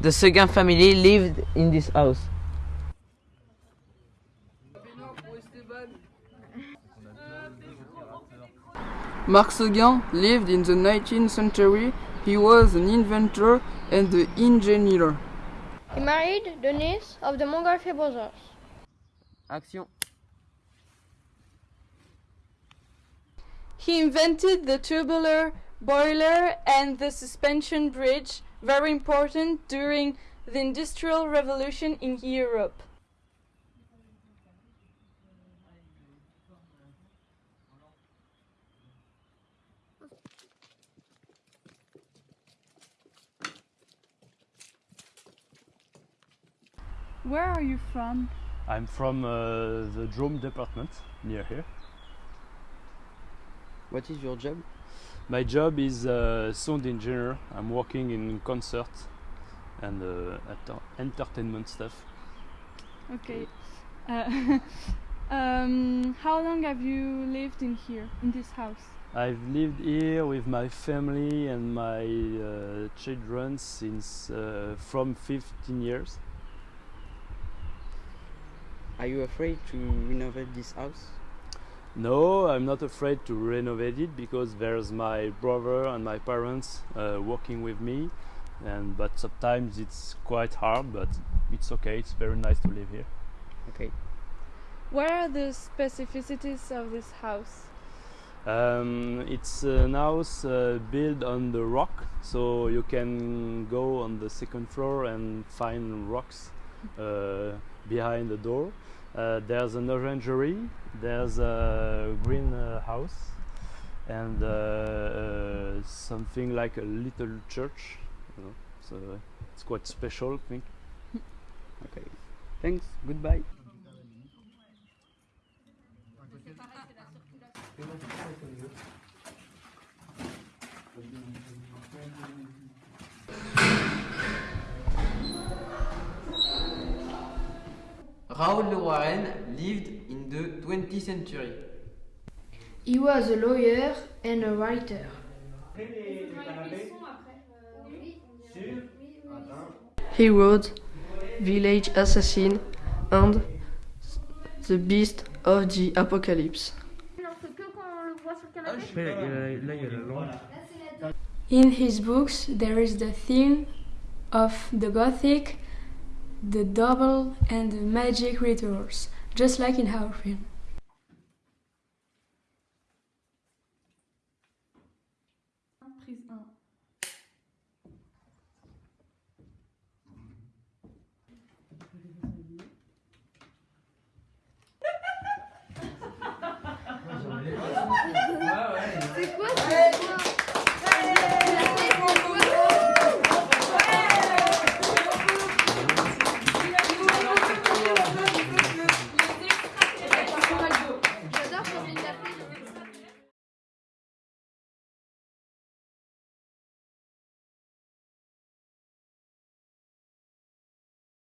The Seguin family lived in this house. Marc Seguin lived in the 19th century. He was an inventor and an engineer. He married the niece of the Montgolfier brothers. Action. He invented the tubular boiler and the suspension bridge, very important during the Industrial Revolution in Europe. Where are you from? I'm from uh, the Drôme department near here. What is your job? My job is uh, sound engineer. I'm working in concert and uh, enter- entertainment stuff. Okay. Uh, um, how long have you lived in here, in this house? I've lived here with my family and my uh, children since uh, from 15 years. Are you afraid to renovate this house? No, I'm not afraid to renovate it because there's my brother and my parents uh, working with me, and but sometimes it's quite hard, but it's okay. It's very nice to live here. Okay. What are the specificities of this house? Um, it's an house uh, built on the rock, so you can go on the second floor and find rocks uh, behind the door. Uh, there's an orangery, there's a green uh, house, and uh, uh, something like a little church. You know, so it's quite special, I think. Okay. Thanks. Goodbye. Raoul de Warren lived in the 20th century. He was a lawyer and a writer. He wrote Village Assassin and The Beast of the Apocalypse. In his books, there is the theme of the Gothic, the double, and the magic rituals, just like in our film. C'est quoi